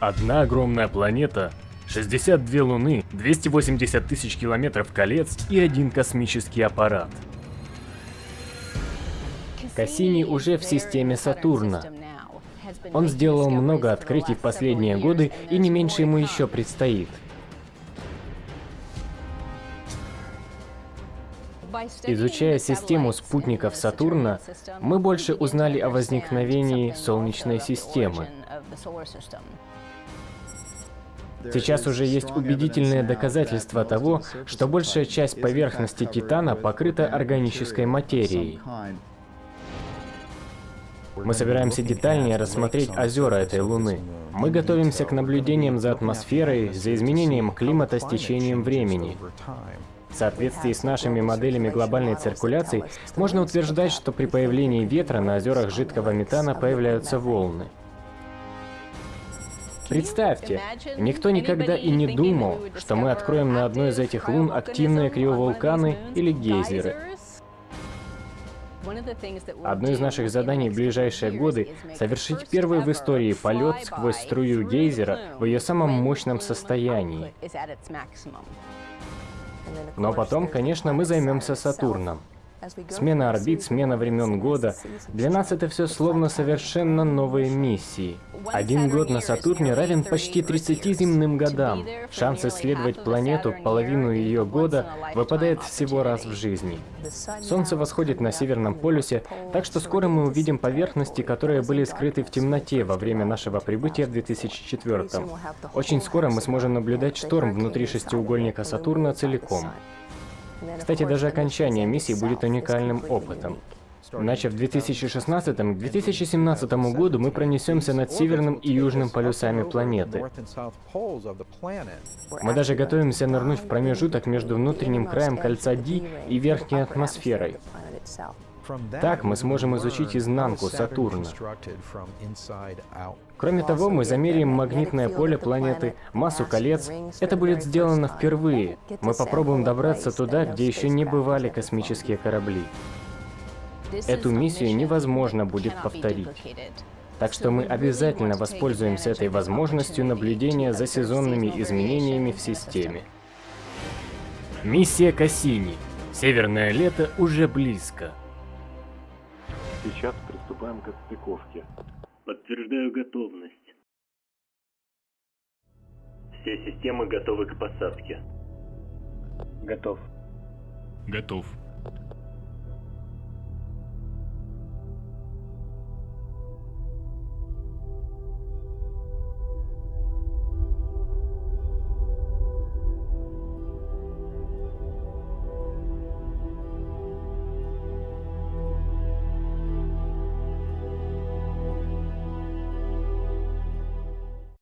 Одна огромная планета, 62 Луны, 280 тысяч километров колец и один космический аппарат. Кассини уже в системе Сатурна. Он сделал много открытий в последние годы, и не меньше ему еще предстоит. Изучая систему спутников Сатурна, мы больше узнали о возникновении Солнечной системы. Сейчас уже есть убедительные доказательства того, что большая часть поверхности Титана покрыта органической материей. Мы собираемся детальнее рассмотреть озера этой Луны. Мы готовимся к наблюдениям за атмосферой, за изменением климата с течением времени. В соответствии с нашими моделями глобальной циркуляции, можно утверждать, что при появлении ветра на озерах жидкого метана появляются волны. Представьте, никто никогда и не думал, что мы откроем на одной из этих лун активные криовулканы или гейзеры. Одно из наших заданий в ближайшие годы — совершить первый в истории полет сквозь струю гейзера в ее самом мощном состоянии. Но потом, конечно, мы займемся Сатурном. Смена орбит, смена времен года. Для нас это все словно совершенно новые миссии. Один год на Сатурне равен почти 30 земным годам. Шанс исследовать планету половину ее года выпадает всего раз в жизни. Солнце восходит на Северном полюсе, так что скоро мы увидим поверхности, которые были скрыты в темноте во время нашего прибытия в 2004 -м. Очень скоро мы сможем наблюдать шторм внутри шестиугольника Сатурна целиком. Кстати, даже окончание миссии будет уникальным опытом. Начав в 2016 к 2017 году мы пронесемся над северным и южным полюсами планеты. Мы даже готовимся нырнуть в промежуток между внутренним краем кольца Ди и верхней атмосферой. Так мы сможем изучить изнанку Сатурна. Кроме того, мы замеряем магнитное поле планеты, массу колец. Это будет сделано впервые. Мы попробуем добраться туда, где еще не бывали космические корабли. Эту миссию невозможно будет повторить. Так что мы обязательно воспользуемся этой возможностью наблюдения за сезонными изменениями в системе. Миссия Кассини. Северное лето уже близко. Сейчас приступаем к отстыковке. Подтверждаю готовность. Все системы готовы к посадке. Готов. Готов.